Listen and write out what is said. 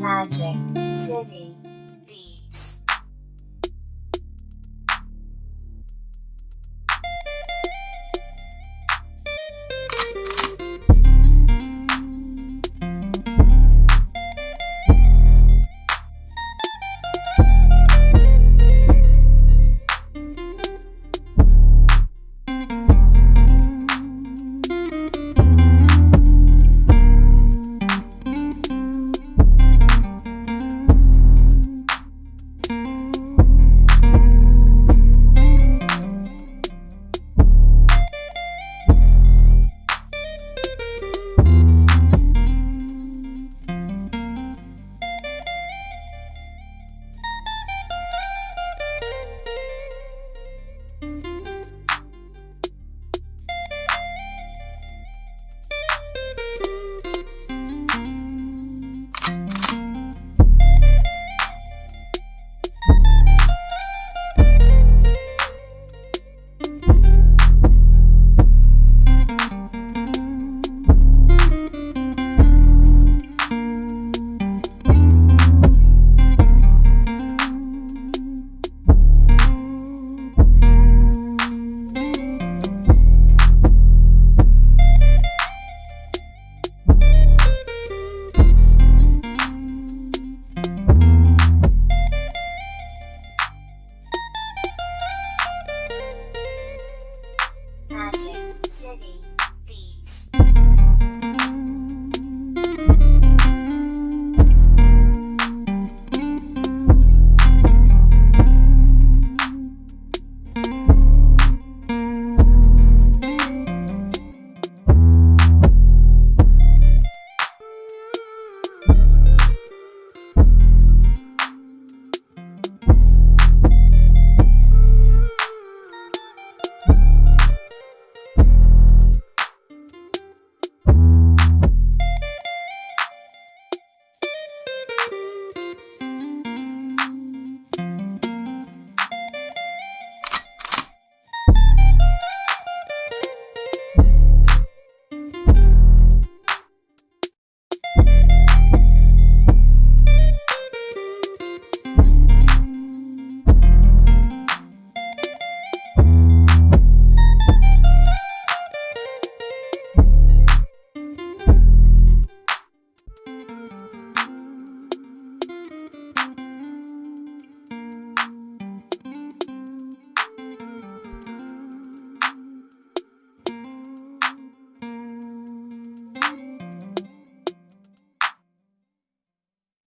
Magic City Kennedy.